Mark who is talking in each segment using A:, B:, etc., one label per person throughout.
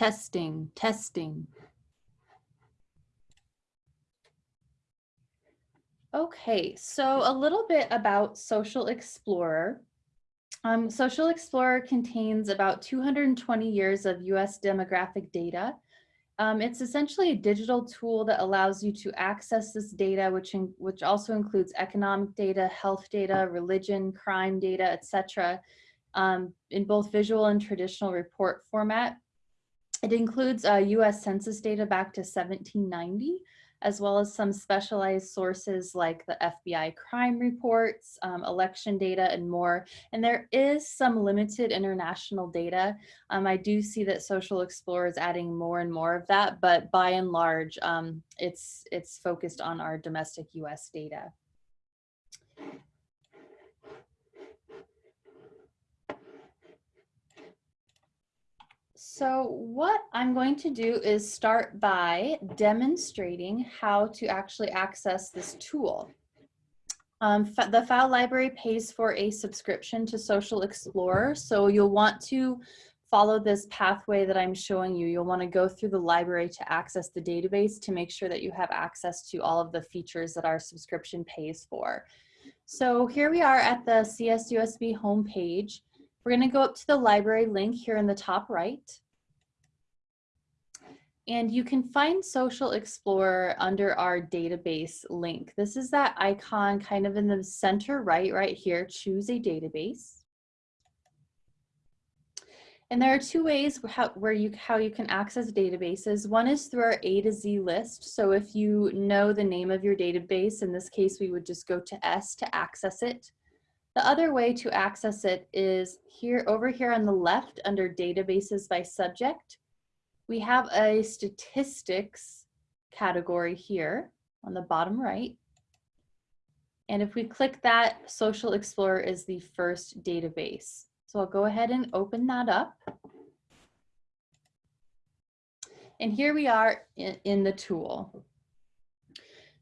A: Testing, testing. Okay, so a little bit about Social Explorer. Um, Social Explorer contains about 220 years of US demographic data. Um, it's essentially a digital tool that allows you to access this data, which, in, which also includes economic data, health data, religion, crime data, etc., um, in both visual and traditional report format. It includes uh, US Census data back to 1790, as well as some specialized sources like the FBI crime reports, um, election data, and more. And there is some limited international data. Um, I do see that Social Explorer is adding more and more of that, but by and large, um, it's, it's focused on our domestic US data. So what I'm going to do is start by demonstrating how to actually access this tool. Um, the Pfau library pays for a subscription to Social Explorer, so you'll want to follow this pathway that I'm showing you. You'll want to go through the library to access the database to make sure that you have access to all of the features that our subscription pays for. So here we are at the CSUSB homepage. We're going to go up to the library link here in the top right. And you can find Social Explorer under our database link. This is that icon kind of in the center right, right here, choose a database. And there are two ways how, where you, how you can access databases. One is through our A to Z list. So if you know the name of your database, in this case, we would just go to S to access it. The other way to access it is here over here on the left under databases by subject we have a statistics category here on the bottom right. And if we click that, Social Explorer is the first database. So I'll go ahead and open that up. And here we are in, in the tool.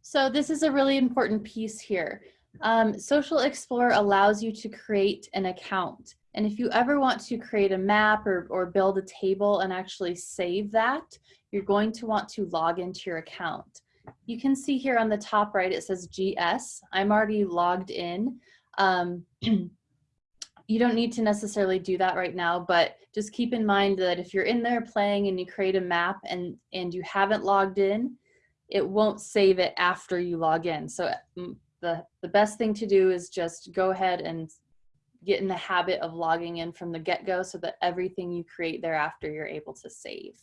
A: So this is a really important piece here. Um, Social Explorer allows you to create an account. And if you ever want to create a map or, or build a table and actually save that, you're going to want to log into your account. You can see here on the top right, it says GS. I'm already logged in. Um, you don't need to necessarily do that right now, but just keep in mind that if you're in there playing and you create a map and, and you haven't logged in, it won't save it after you log in. So mm, the, the best thing to do is just go ahead and get in the habit of logging in from the get-go so that everything you create thereafter you're able to save.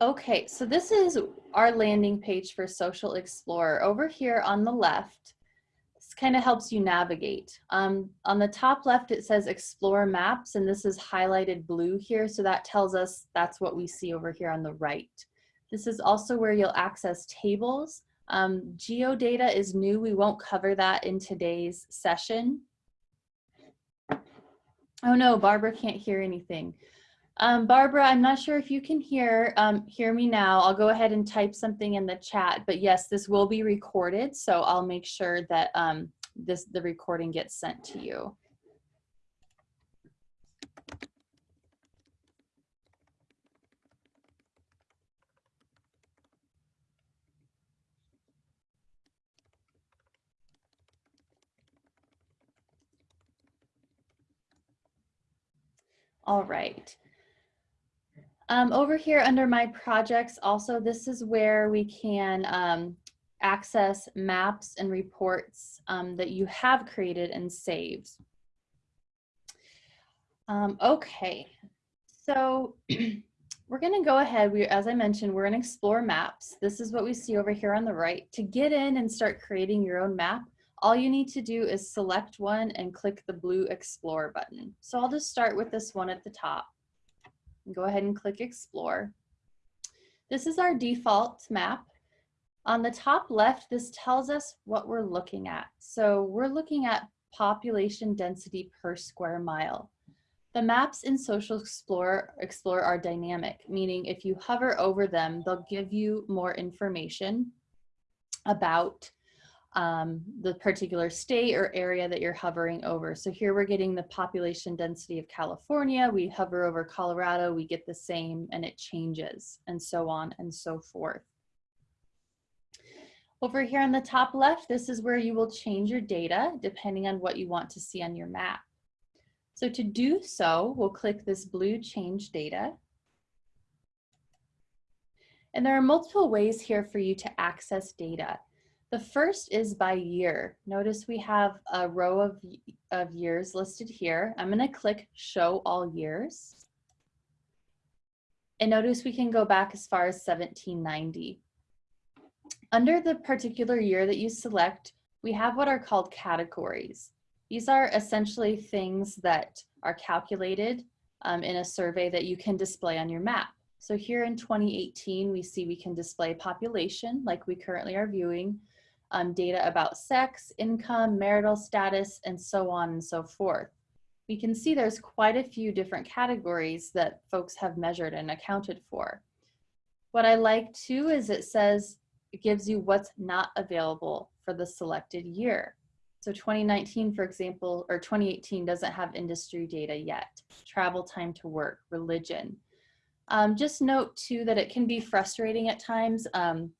A: Okay, so this is our landing page for Social Explorer. Over here on the left, this kind of helps you navigate. Um, on the top left, it says Explore Maps, and this is highlighted blue here, so that tells us that's what we see over here on the right. This is also where you'll access tables, um, geodata is new. We won't cover that in today's session. Oh no, Barbara can't hear anything. Um, Barbara, I'm not sure if you can hear, um, hear me now. I'll go ahead and type something in the chat, but yes, this will be recorded. So I'll make sure that um, this the recording gets sent to you. All right. Um, over here under my projects, also this is where we can um, access maps and reports um, that you have created and saved. Um, okay, so we're gonna go ahead, we, as I mentioned, we're gonna explore maps. This is what we see over here on the right. To get in and start creating your own map, all you need to do is select one and click the blue explore button. So I'll just start with this one at the top. Go ahead and click explore. This is our default map. On the top left, this tells us what we're looking at. So we're looking at population density per square mile. The maps in Social Explorer, Explorer are dynamic, meaning if you hover over them, they'll give you more information about um, the particular state or area that you're hovering over. So here we're getting the population density of California. We hover over Colorado, we get the same and it changes and so on and so forth. Over here on the top left, this is where you will change your data depending on what you want to see on your map. So to do so, we'll click this blue change data. And there are multiple ways here for you to access data. The first is by year. Notice we have a row of, of years listed here. I'm gonna click show all years. And notice we can go back as far as 1790. Under the particular year that you select, we have what are called categories. These are essentially things that are calculated um, in a survey that you can display on your map. So here in 2018, we see we can display population like we currently are viewing, um, data about sex, income, marital status, and so on and so forth. We can see there's quite a few different categories that folks have measured and accounted for. What I like too is it says it gives you what's not available for the selected year. So 2019, for example, or 2018 doesn't have industry data yet. Travel time to work, religion. Um, just note too that it can be frustrating at times. Um,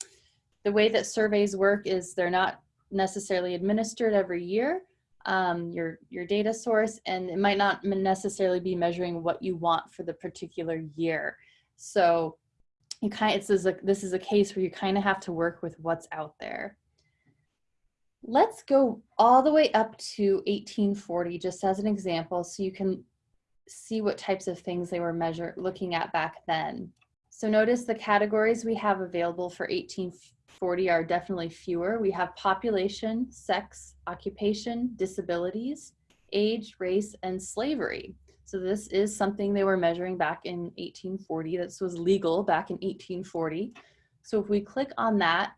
A: the way that surveys work is they're not necessarily administered every year, um, your, your data source, and it might not necessarily be measuring what you want for the particular year. So you kind of, this is a, this is a case where you kind of have to work with what's out there. Let's go all the way up to 1840, just as an example, so you can see what types of things they were measure, looking at back then. So notice the categories we have available for 1840 are definitely fewer. We have population, sex, occupation, disabilities, age, race, and slavery. So this is something they were measuring back in 1840. This was legal back in 1840. So if we click on that,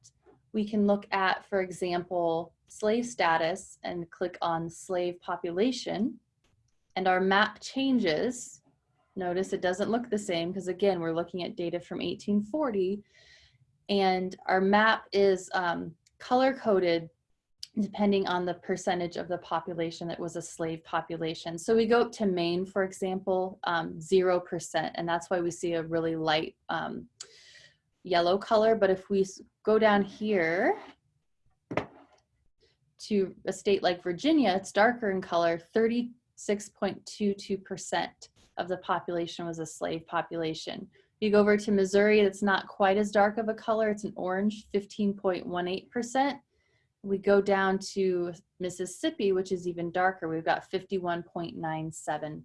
A: we can look at, for example, slave status and click on slave population and our map changes Notice it doesn't look the same because again, we're looking at data from 1840 and our map is um, color coded depending on the percentage of the population that was a slave population. So we go up to Maine, for example, 0%, um, and that's why we see a really light um, yellow color. But if we go down here to a state like Virginia, it's darker in color, 36.22% of the population was a slave population. You go over to Missouri, it's not quite as dark of a color. It's an orange, 15.18%. We go down to Mississippi, which is even darker. We've got 51.97%.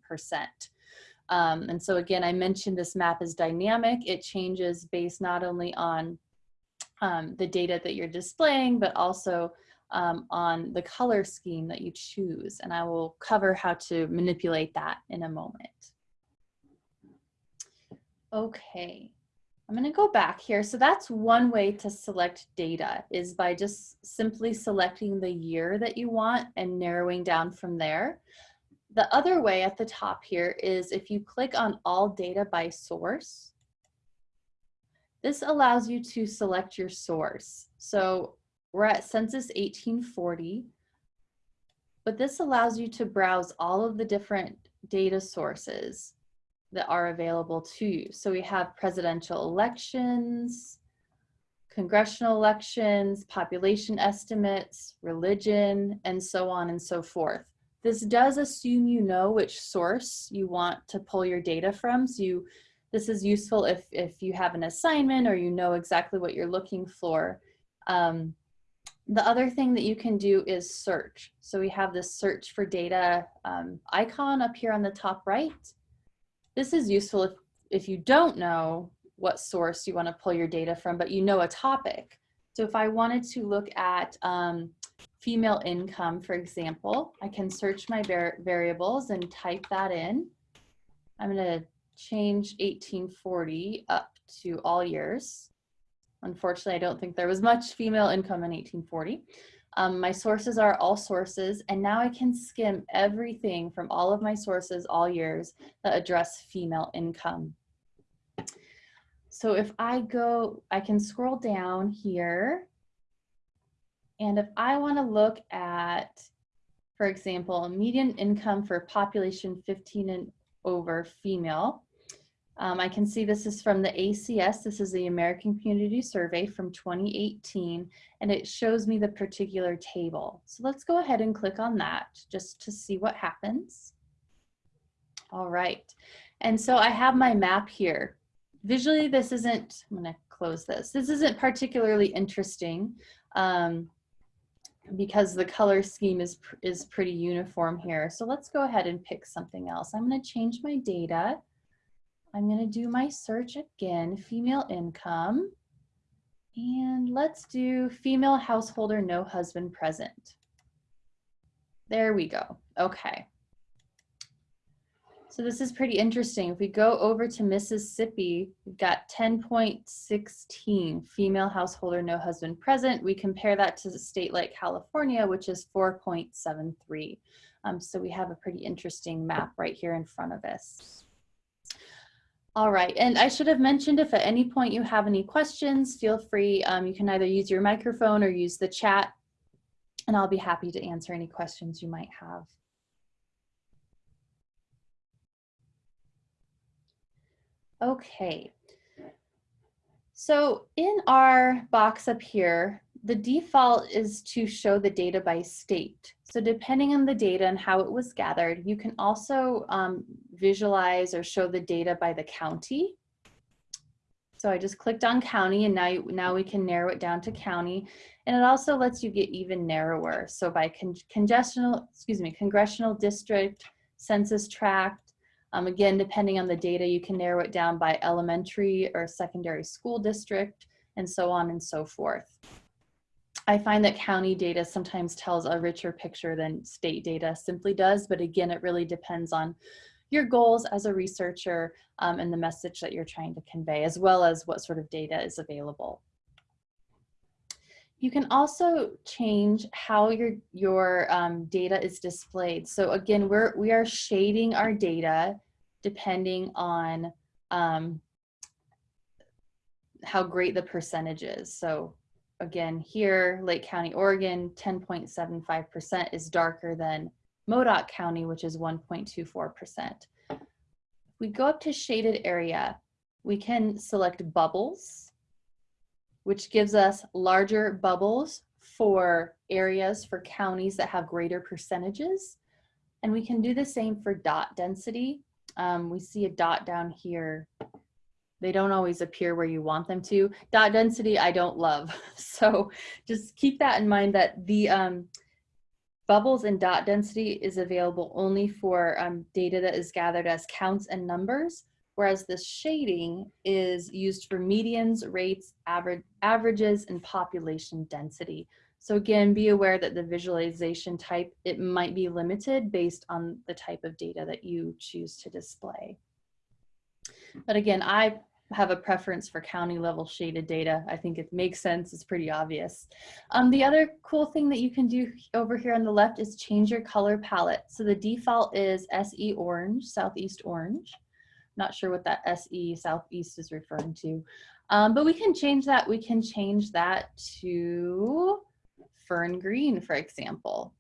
A: Um, and so again, I mentioned this map is dynamic. It changes based not only on um, the data that you're displaying, but also um, on the color scheme that you choose. And I will cover how to manipulate that in a moment. Okay, I'm gonna go back here. So that's one way to select data is by just simply selecting the year that you want and narrowing down from there. The other way at the top here is if you click on all data by source, this allows you to select your source. So we're at Census 1840, but this allows you to browse all of the different data sources that are available to you. So we have presidential elections, congressional elections, population estimates, religion, and so on and so forth. This does assume you know which source you want to pull your data from. So you, this is useful if, if you have an assignment or you know exactly what you're looking for. Um, the other thing that you can do is search. So we have this search for data um, icon up here on the top right. This is useful if, if you don't know what source you want to pull your data from, but you know a topic. So if I wanted to look at um, female income, for example, I can search my variables and type that in. I'm going to change 1840 up to all years. Unfortunately, I don't think there was much female income in 1840. Um, my sources are all sources, and now I can skim everything from all of my sources all years that address female income. So if I go, I can scroll down here And if I want to look at, for example, median income for population 15 and over female, um, I can see this is from the ACS. This is the American Community Survey from 2018, and it shows me the particular table. So let's go ahead and click on that just to see what happens. All right, and so I have my map here. Visually, this isn't, I'm gonna close this. This isn't particularly interesting um, because the color scheme is, is pretty uniform here. So let's go ahead and pick something else. I'm gonna change my data I'm going to do my search again, female income. And let's do female householder, no husband present. There we go. Okay. So this is pretty interesting. If we go over to Mississippi, we've got 10.16 female householder, no husband present. We compare that to a state like California, which is 4.73. Um, so we have a pretty interesting map right here in front of us. All right, and I should have mentioned if at any point you have any questions, feel free, um, you can either use your microphone or use the chat, and I'll be happy to answer any questions you might have. Okay, so in our box up here, the default is to show the data by state. So depending on the data and how it was gathered, you can also um, visualize or show the data by the county. So I just clicked on county and now, now we can narrow it down to county. And it also lets you get even narrower. So by con congestional, excuse me, congressional district, census tract, um, again, depending on the data, you can narrow it down by elementary or secondary school district and so on and so forth. I find that county data sometimes tells a richer picture than state data simply does, but again, it really depends on your goals as a researcher um, and the message that you're trying to convey, as well as what sort of data is available. You can also change how your, your um, data is displayed. So again, we're, we are shading our data depending on um, how great the percentage is. So again, here, Lake County, Oregon, 10.75% is darker than Modoc County, which is 1.24%. If we go up to shaded area, we can select bubbles, which gives us larger bubbles for areas for counties that have greater percentages. And we can do the same for dot density. Um, we see a dot down here they don't always appear where you want them to. Dot density, I don't love. So just keep that in mind that the um, bubbles and dot density is available only for um, data that is gathered as counts and numbers, whereas the shading is used for medians, rates, average, averages, and population density. So again, be aware that the visualization type, it might be limited based on the type of data that you choose to display. But again, I have a preference for county level shaded data. I think it makes sense, it's pretty obvious. Um, the other cool thing that you can do over here on the left is change your color palette. So the default is SE orange, southeast orange. Not sure what that SE southeast is referring to. Um, but we can change that. We can change that to fern green, for example,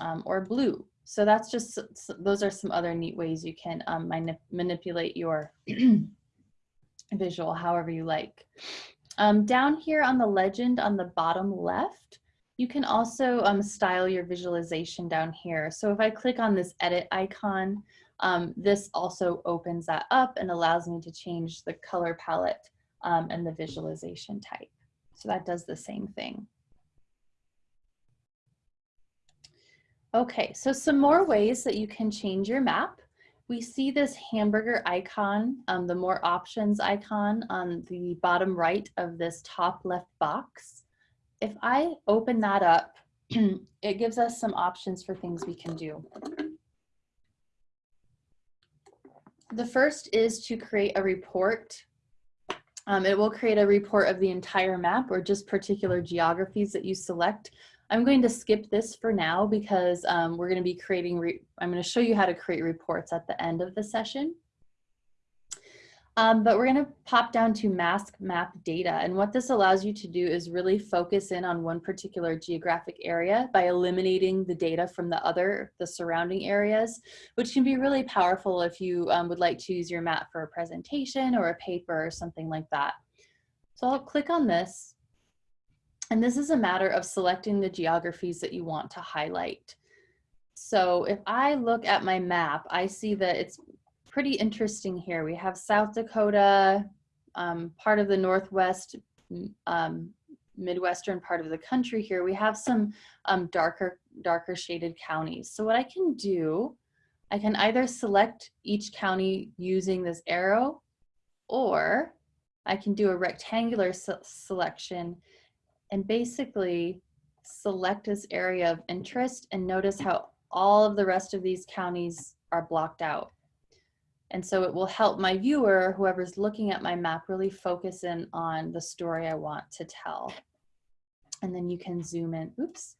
A: um, or blue. So that's just, those are some other neat ways you can um, manip manipulate your visual however you like. Um, down here on the legend on the bottom left, you can also um, style your visualization down here. So if I click on this edit icon, um, this also opens that up and allows me to change the color palette um, and the visualization type. So that does the same thing. Okay, so some more ways that you can change your map we see this hamburger icon, um, the more options icon on the bottom right of this top left box. If I open that up, it gives us some options for things we can do. The first is to create a report. Um, it will create a report of the entire map or just particular geographies that you select. I'm going to skip this for now because um, we're going to be creating, I'm going to show you how to create reports at the end of the session. Um, but we're going to pop down to mask map data. And what this allows you to do is really focus in on one particular geographic area by eliminating the data from the other, the surrounding areas, which can be really powerful if you um, would like to use your map for a presentation or a paper or something like that. So I'll click on this. And this is a matter of selecting the geographies that you want to highlight. So if I look at my map, I see that it's pretty interesting here. We have South Dakota, um, part of the Northwest, um, Midwestern part of the country here. We have some um, darker, darker shaded counties. So what I can do, I can either select each county using this arrow or I can do a rectangular se selection and basically select this area of interest and notice how all of the rest of these counties are blocked out. And so it will help my viewer, whoever's looking at my map, really focus in on the story I want to tell. And then you can zoom in. Oops,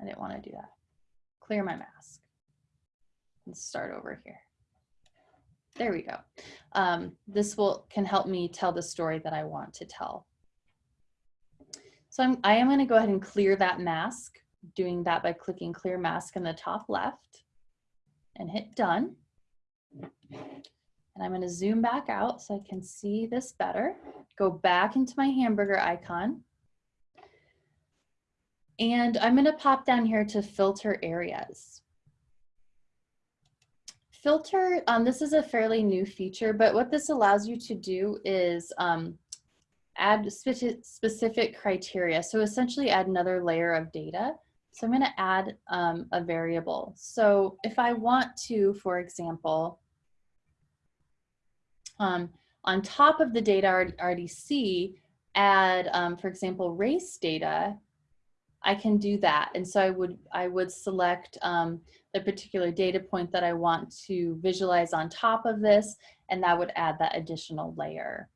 A: I didn't want to do that. Clear my mask. Let's start over here. There we go. Um, this will can help me tell the story that I want to tell. So I'm, I am going to go ahead and clear that mask, doing that by clicking clear mask in the top left and hit done. And I'm gonna zoom back out so I can see this better. Go back into my hamburger icon. And I'm gonna pop down here to filter areas. Filter, um, this is a fairly new feature, but what this allows you to do is um, add specific criteria. So essentially add another layer of data. So I'm gonna add um, a variable. So if I want to, for example, um, on top of the data I already see, add, um, for example, race data, I can do that. And so I would, I would select um, the particular data point that I want to visualize on top of this, and that would add that additional layer.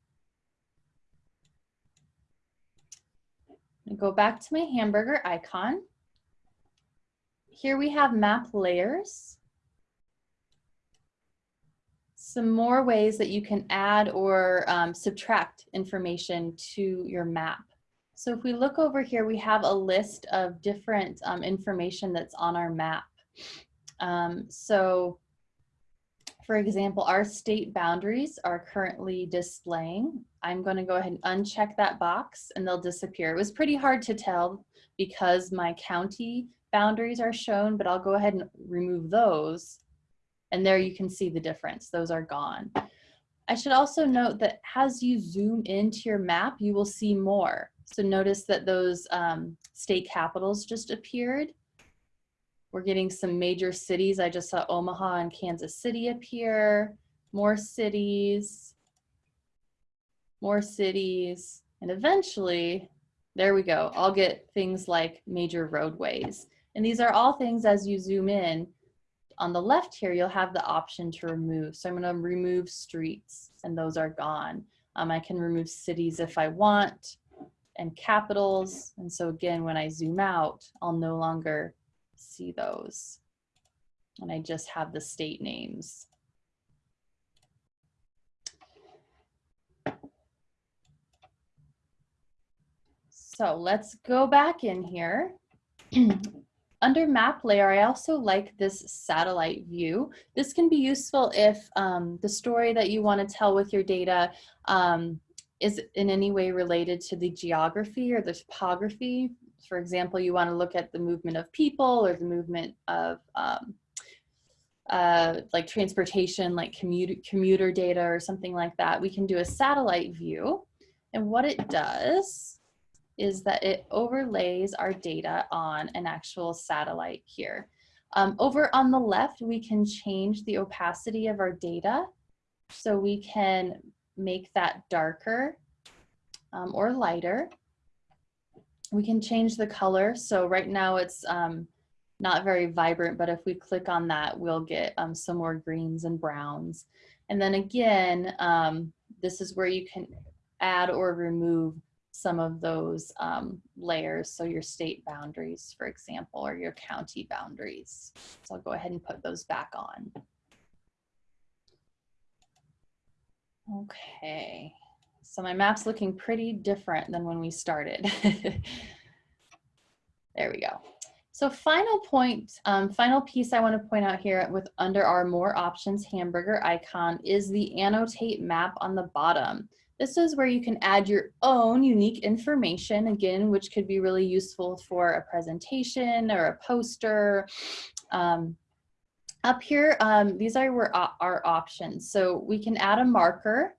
A: Go back to my hamburger icon. Here we have map layers some more ways that you can add or um, subtract information to your map. So if we look over here, we have a list of different um, information that's on our map. Um, so for example, our state boundaries are currently displaying. I'm going to go ahead and uncheck that box and they'll disappear. It was pretty hard to tell because my county boundaries are shown, but I'll go ahead and remove those and there you can see the difference. Those are gone. I should also note that as you zoom into your map, you will see more. So notice that those um, state capitals just appeared. We're getting some major cities. I just saw Omaha and Kansas City appear, more cities, more cities, and eventually, there we go. I'll get things like major roadways. And these are all things as you zoom in, on the left here, you'll have the option to remove. So I'm going to remove streets and those are gone. Um, I can remove cities if I want and capitals. And so again, when I zoom out, I'll no longer see those. And I just have the state names. So let's go back in here Under map layer, I also like this satellite view. This can be useful if um, the story that you want to tell with your data um, is in any way related to the geography or the topography. For example, you want to look at the movement of people or the movement of um, uh, like transportation, like commuter, commuter data or something like that. We can do a satellite view. And what it does is that it overlays our data on an actual satellite here. Um, over on the left, we can change the opacity of our data. So we can make that darker um, or lighter. We can change the color. So right now it's um, not very vibrant, but if we click on that, we'll get um, some more greens and browns. And then again, um, this is where you can add or remove some of those um, layers. So your state boundaries, for example, or your county boundaries. So I'll go ahead and put those back on. Okay, so my map's looking pretty different than when we started. there we go. So final point, um, final piece I want to point out here with under our more options hamburger icon is the annotate map on the bottom. This is where you can add your own unique information, again, which could be really useful for a presentation or a poster. Um, up here, um, these are our options. So we can add a marker.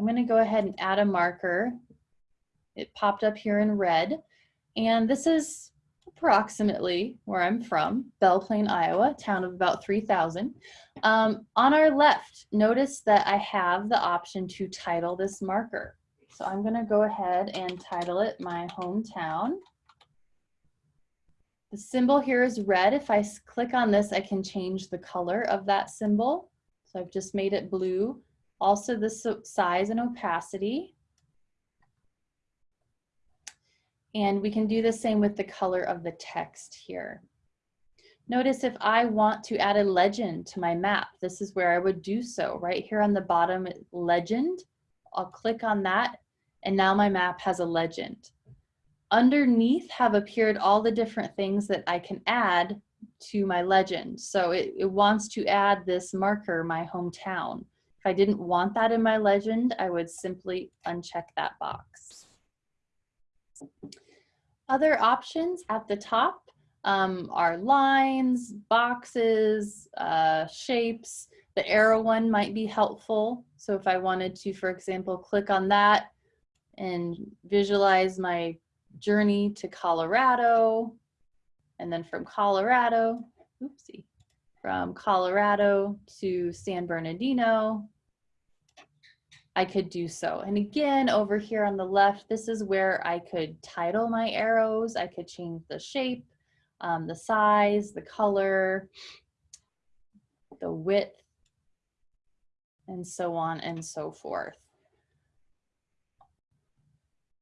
A: I'm gonna go ahead and add a marker. It popped up here in red. And this is approximately where I'm from, Belle Plaine, Iowa, town of about 3,000. Um, on our left, notice that I have the option to title this marker. So I'm gonna go ahead and title it my hometown. The symbol here is red. If I click on this, I can change the color of that symbol. So I've just made it blue. Also the size and opacity. And we can do the same with the color of the text here. Notice if I want to add a legend to my map, this is where I would do so. Right here on the bottom, legend, I'll click on that, and now my map has a legend. Underneath have appeared all the different things that I can add to my legend. So it, it wants to add this marker, my hometown. If I didn't want that in my legend, I would simply uncheck that box. Other options at the top um, are lines, boxes, uh, shapes. The arrow one might be helpful. So if I wanted to, for example, click on that and visualize my journey to Colorado, and then from Colorado, oopsie, from Colorado to San Bernardino, I could do so. And again, over here on the left, this is where I could title my arrows. I could change the shape, um, the size, the color, the width, and so on and so forth.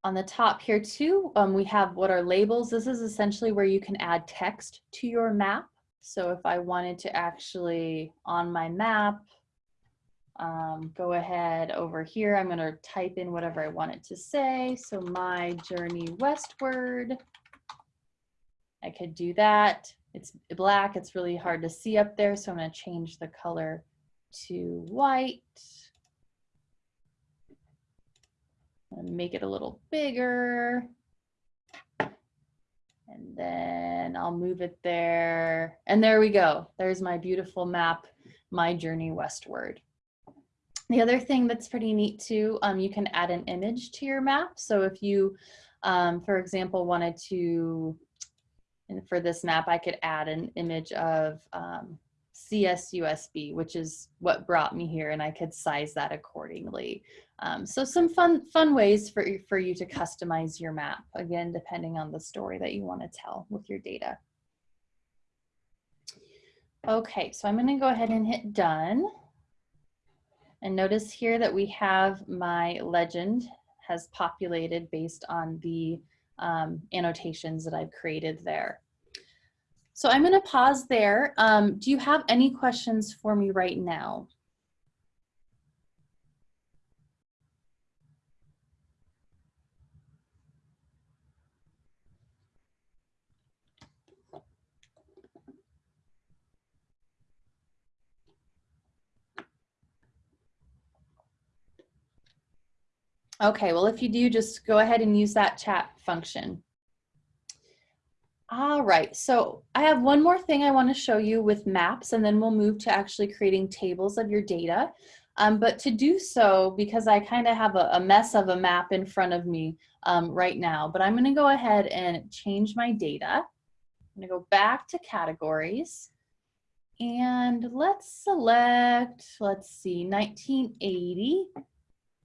A: On the top here too, um, we have what are labels. This is essentially where you can add text to your map. So if I wanted to actually, on my map, um, go ahead over here. I'm going to type in whatever I want it to say. So my journey westward. I could do that. It's black. It's really hard to see up there. So I'm going to change the color to white. And make it a little bigger. And then I'll move it there. And there we go. There's my beautiful map, my journey westward. The other thing that's pretty neat too, um, you can add an image to your map. So if you, um, for example, wanted to, and for this map, I could add an image of um, CSUSB, which is what brought me here, and I could size that accordingly. Um, so some fun, fun ways for, for you to customize your map, again, depending on the story that you want to tell with your data. Okay, so I'm going to go ahead and hit done. And notice here that we have my legend has populated based on the um, annotations that I've created there. So I'm gonna pause there. Um, do you have any questions for me right now? Okay, well, if you do, just go ahead and use that chat function. All right, so I have one more thing I want to show you with maps, and then we'll move to actually creating tables of your data. Um, but to do so, because I kind of have a, a, mess of a map in front of me um, right now, but I'm going to go ahead and change my data. I'm going to go back to categories. And let's select, let's see, 1980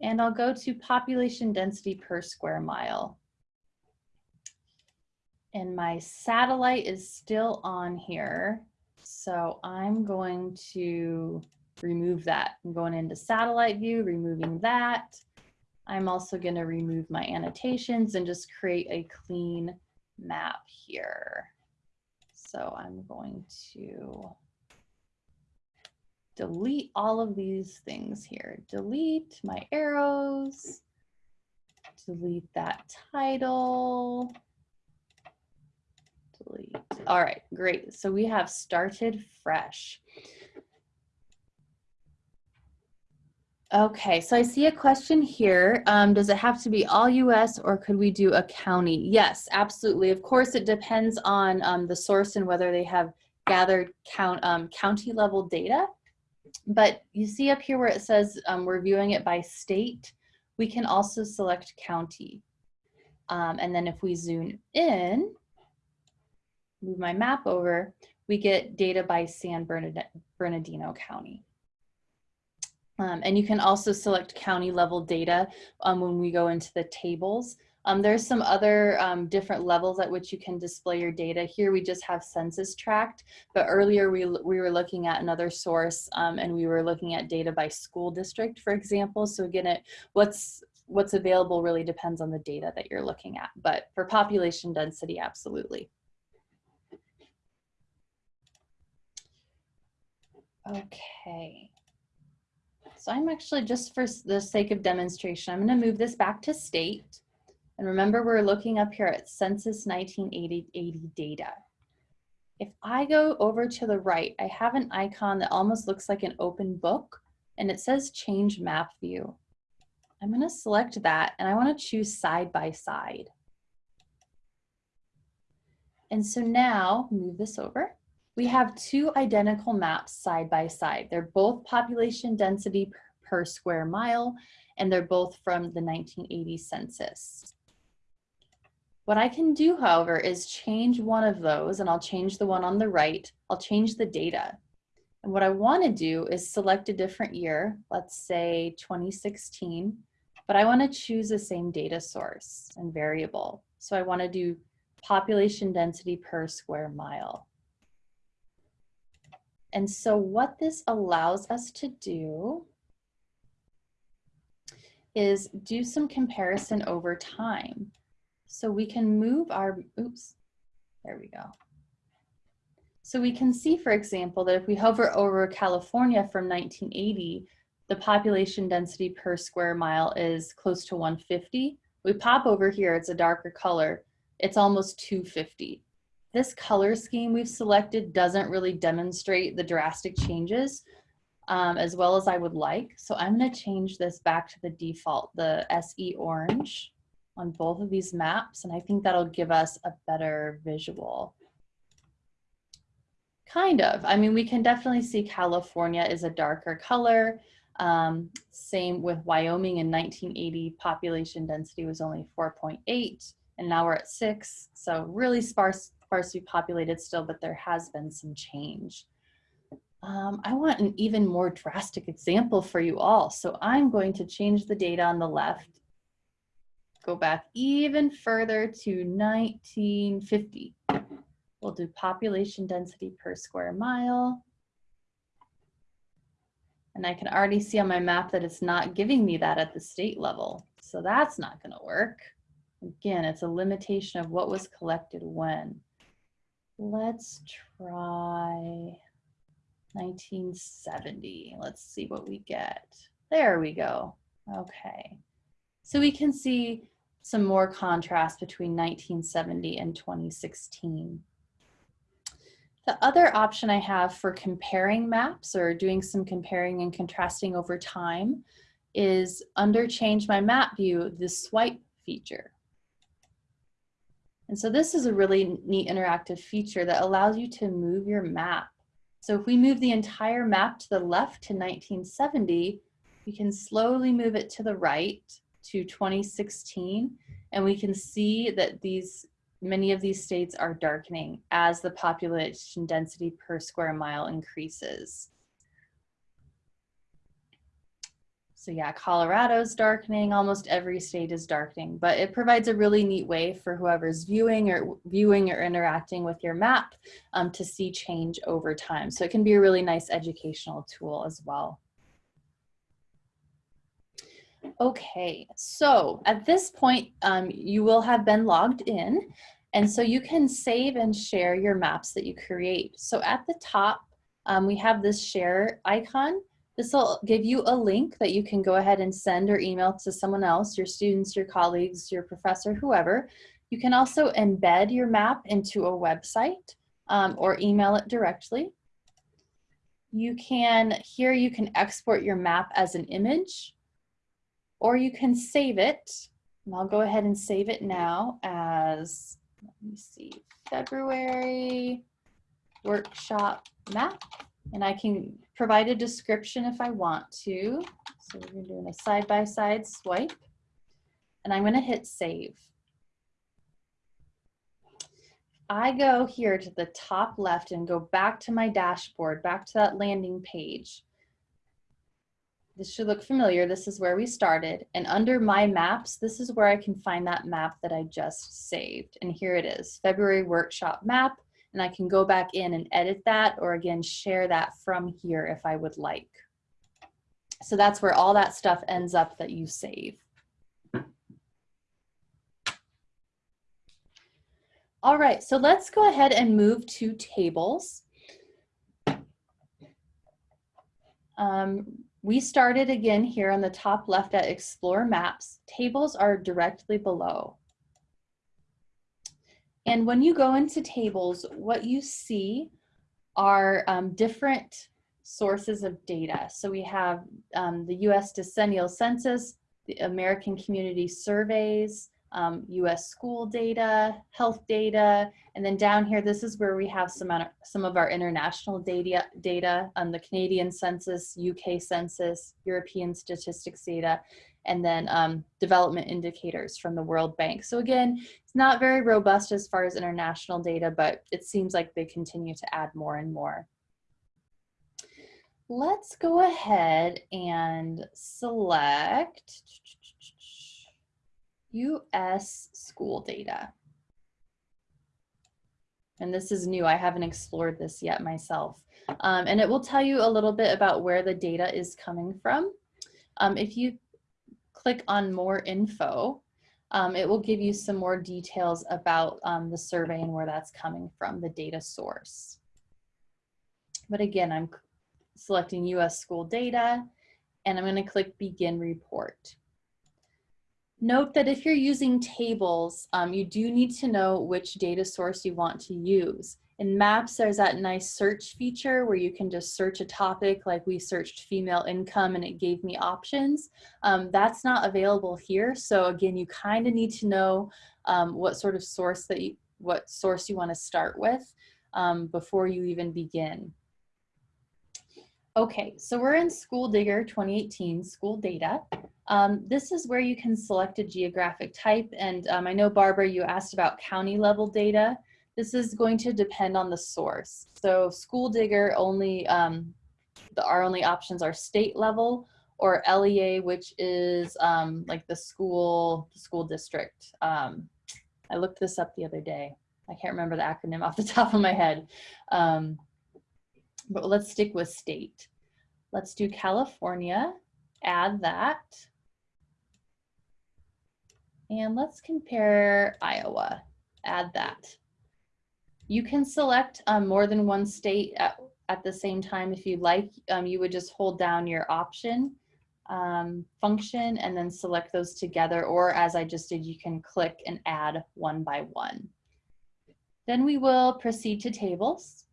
A: and I'll go to population density per square mile. And my satellite is still on here. So I'm going to remove that. I'm going into satellite view, removing that. I'm also going to remove my annotations and just create a clean map here. So I'm going to delete all of these things here. Delete my arrows, delete that title, delete. All right, great. So we have started fresh. Okay, so I see a question here. Um, does it have to be all US or could we do a county? Yes, absolutely. Of course, it depends on um, the source and whether they have gathered count, um, county level data. But you see up here where it says um, we're viewing it by state, we can also select county. Um, and then if we zoom in, move my map over, we get data by San Bernardino County. Um, and you can also select county level data um, when we go into the tables. Um, there's some other um, different levels at which you can display your data. Here we just have census tract, but earlier we, we were looking at another source um, and we were looking at data by school district, for example. So again, it, what's, what's available really depends on the data that you're looking at, but for population density, absolutely. Okay. So I'm actually, just for the sake of demonstration, I'm gonna move this back to state. And remember, we're looking up here at Census 1980 data. If I go over to the right, I have an icon that almost looks like an open book and it says change map view. I'm gonna select that and I wanna choose side by side. And so now, move this over we have two identical maps side by side. They're both population density per square mile, and they're both from the 1980 census. What I can do, however, is change one of those, and I'll change the one on the right. I'll change the data. And what I want to do is select a different year, let's say 2016, but I want to choose the same data source and variable. So I want to do population density per square mile. And so what this allows us to do is do some comparison over time. So we can move our, oops, there we go. So we can see, for example, that if we hover over California from 1980, the population density per square mile is close to 150. We pop over here, it's a darker color, it's almost 250 this color scheme we've selected doesn't really demonstrate the drastic changes um, as well as I would like. So I'm gonna change this back to the default, the SE orange on both of these maps. And I think that'll give us a better visual. Kind of, I mean, we can definitely see California is a darker color. Um, same with Wyoming in 1980, population density was only 4.8 and now we're at six. So really sparse sparsely populated still, but there has been some change. Um, I want an even more drastic example for you all. So I'm going to change the data on the left, go back even further to 1950. We'll do population density per square mile. And I can already see on my map that it's not giving me that at the state level. So that's not gonna work. Again, it's a limitation of what was collected when. Let's try 1970. Let's see what we get. There we go. Okay. So we can see some more contrast between 1970 and 2016. The other option I have for comparing maps or doing some comparing and contrasting over time is under change my map view, the swipe feature. And so this is a really neat interactive feature that allows you to move your map. So if we move the entire map to the left to 1970, we can slowly move it to the right to 2016, and we can see that these many of these states are darkening as the population density per square mile increases. So yeah, Colorado's darkening, almost every state is darkening, but it provides a really neat way for whoever's viewing or viewing or interacting with your map um, to see change over time. So it can be a really nice educational tool as well. Okay, so at this point, um, you will have been logged in, and so you can save and share your maps that you create. So at the top, um, we have this share icon. This will give you a link that you can go ahead and send or email to someone else, your students, your colleagues, your professor, whoever. You can also embed your map into a website um, or email it directly. You can, here you can export your map as an image or you can save it. And I'll go ahead and save it now as, let me see, February workshop map. And I can provide a description if I want to. So we're doing a side-by-side -side swipe. And I'm gonna hit save. I go here to the top left and go back to my dashboard, back to that landing page. This should look familiar. This is where we started. And under my maps, this is where I can find that map that I just saved. And here it is, February workshop map. And I can go back in and edit that or again, share that from here if I would like. So that's where all that stuff ends up that you save. All right, so let's go ahead and move to tables. Um, we started again here on the top left at Explore Maps. Tables are directly below. And when you go into tables, what you see are um, different sources of data. So we have um, the US Decennial Census, the American Community Surveys, um, US school data, health data, and then down here, this is where we have some, some of our international data, data on the Canadian census, UK census, European statistics data, and then um, development indicators from the World Bank. So again, it's not very robust as far as international data, but it seems like they continue to add more and more. Let's go ahead and select US school data. And this is new, I haven't explored this yet myself. Um, and it will tell you a little bit about where the data is coming from. Um, if you click on more info, um, it will give you some more details about um, the survey and where that's coming from, the data source. But again, I'm selecting US school data and I'm gonna click begin report. Note that if you're using tables, um, you do need to know which data source you want to use. In maps, there's that nice search feature where you can just search a topic like we searched female income and it gave me options. Um, that's not available here. So again, you kind of need to know um, what sort of source that you, what source you want to start with um, before you even begin. Okay, so we're in School Digger 2018 school data. Um, this is where you can select a geographic type. And um, I know, Barbara, you asked about county level data. This is going to depend on the source. So School Digger only, um, the, our only options are state level or LEA, which is um, like the school, the school district. Um, I looked this up the other day. I can't remember the acronym off the top of my head. But let's stick with state. Let's do California, add that. And let's compare Iowa, add that. You can select um, more than one state at, at the same time if you'd like. Um, you would just hold down your option um, function and then select those together or as I just did, you can click and add one by one. Then we will proceed to tables.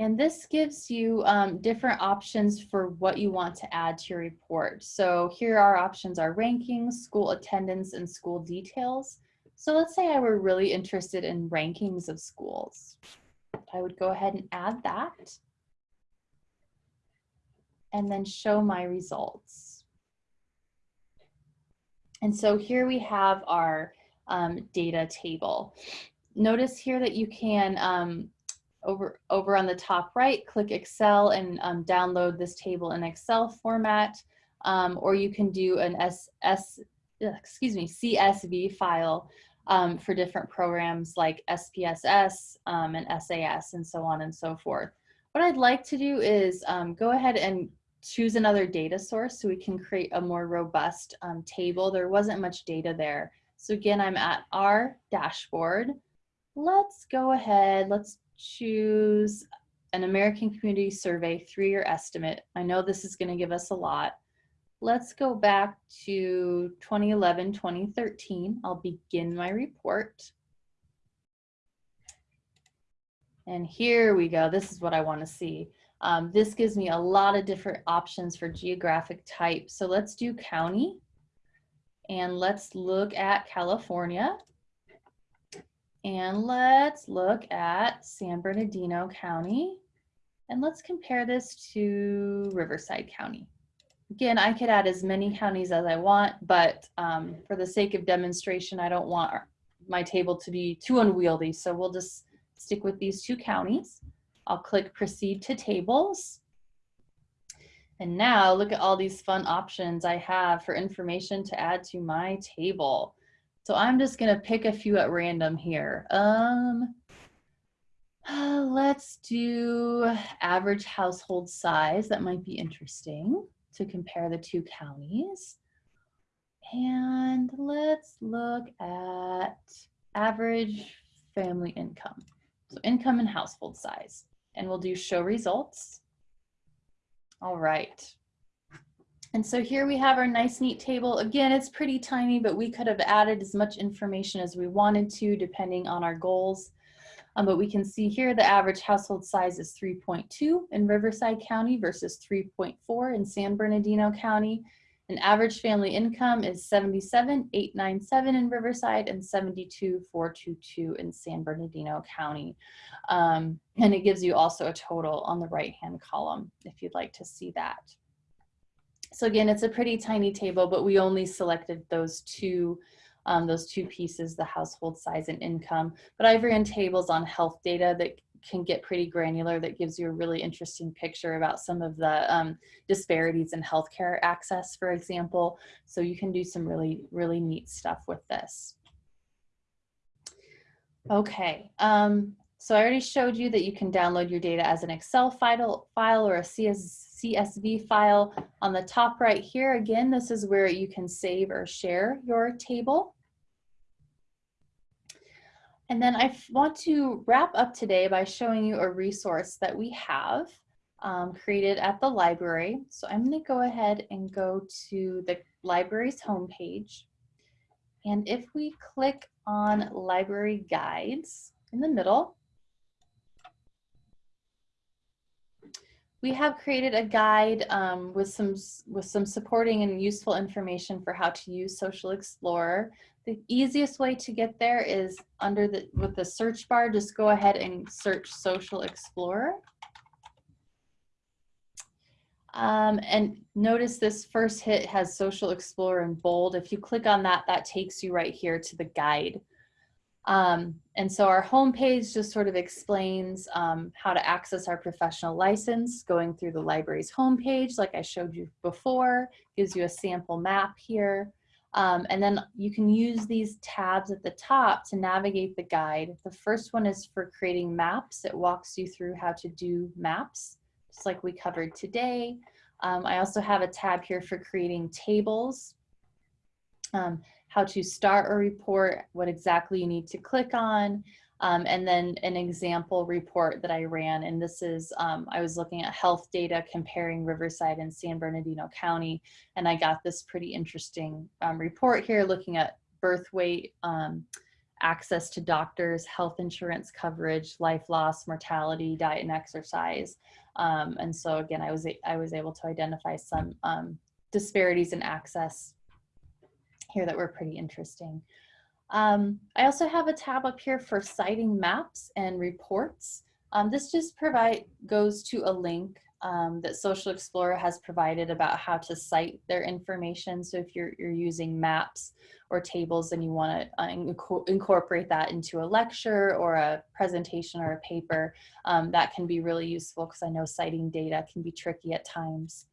A: And this gives you um, different options for what you want to add to your report. So here our options are rankings, school attendance, and school details. So let's say I were really interested in rankings of schools. I would go ahead and add that and then show my results. And so here we have our um, data table. Notice here that you can um, over, over on the top right, click Excel and um, download this table in Excel format, um, or you can do an S, S, excuse me, CSV file um, for different programs like SPSS um, and SAS and so on and so forth. What I'd like to do is um, go ahead and choose another data source so we can create a more robust um, table. There wasn't much data there. So again, I'm at our dashboard let's go ahead, let's choose an American Community Survey three-year estimate. I know this is gonna give us a lot. Let's go back to 2011, 2013. I'll begin my report. And here we go. This is what I want to see. Um, this gives me a lot of different options for geographic type. So let's do county. And let's look at California. And let's look at San Bernardino County. And let's compare this to Riverside County. Again, I could add as many counties as I want, but um, for the sake of demonstration, I don't want my table to be too unwieldy. So we'll just stick with these two counties. I'll click proceed to tables. And now look at all these fun options I have for information to add to my table. So I'm just gonna pick a few at random here. Um, let's do average household size. That might be interesting to compare the two counties. And let's look at average family income. So income and household size. And we'll do show results. All right. And so here we have our nice neat table. Again, it's pretty tiny, but we could have added as much information as we wanted to depending on our goals. Um, but we can see here the average household size is 3.2 in Riverside County versus 3.4 in San Bernardino County. An average family income is 77,897 in Riverside and 72,422 in San Bernardino County. Um, and it gives you also a total on the right-hand column if you'd like to see that. So again, it's a pretty tiny table, but we only selected those two um, those two pieces, the household size and income. But I've ran tables on health data that can get pretty granular that gives you a really interesting picture about some of the um, disparities in healthcare access, for example. So you can do some really, really neat stuff with this. Okay, um, so I already showed you that you can download your data as an Excel file, file or a CS, CSV file. On the top right here, again, this is where you can save or share your table. And then I want to wrap up today by showing you a resource that we have um, created at the library. So I'm gonna go ahead and go to the library's homepage. And if we click on library guides in the middle, we have created a guide um, with some with some supporting and useful information for how to use Social Explorer. The easiest way to get there is under the, with the search bar, just go ahead and search Social Explorer. Um, and notice this first hit has Social Explorer in bold. If you click on that, that takes you right here to the guide. Um, and so our homepage just sort of explains um, how to access our professional license going through the library's homepage, like I showed you before, gives you a sample map here. Um, and then you can use these tabs at the top to navigate the guide. The first one is for creating maps. It walks you through how to do maps, just like we covered today. Um, I also have a tab here for creating tables, um, how to start a report, what exactly you need to click on, um, and then an example report that I ran. And this is, um, I was looking at health data comparing Riverside and San Bernardino County. And I got this pretty interesting um, report here looking at birth weight, um, access to doctors, health insurance coverage, life loss, mortality, diet and exercise. Um, and so again, I was, I was able to identify some um, disparities in access here that were pretty interesting. Um, I also have a tab up here for citing maps and reports. Um, this just provide goes to a link um, that Social Explorer has provided about how to cite their information. So if you're, you're using maps or tables and you want to uh, inc incorporate that into a lecture or a presentation or a paper, um, that can be really useful because I know citing data can be tricky at times.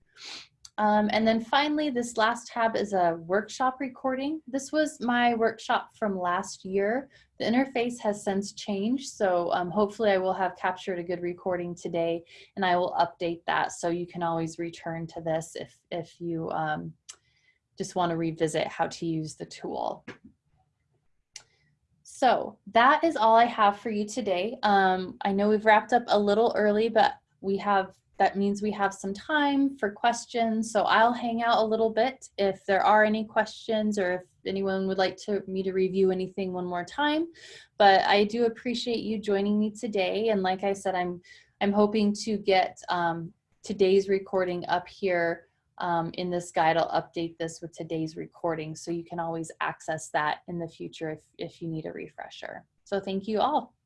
A: Um, and then finally, this last tab is a workshop recording. This was my workshop from last year. The interface has since changed, so um, hopefully I will have captured a good recording today and I will update that so you can always return to this if, if you um, just want to revisit how to use the tool. So that is all I have for you today. Um, I know we've wrapped up a little early, but we have that means we have some time for questions. So I'll hang out a little bit if there are any questions or if anyone would like to me to review anything one more time. But I do appreciate you joining me today. And like I said, I'm I'm hoping to get um, today's recording up here um, in this guide. I'll update this with today's recording so you can always access that in the future if, if you need a refresher. So thank you all.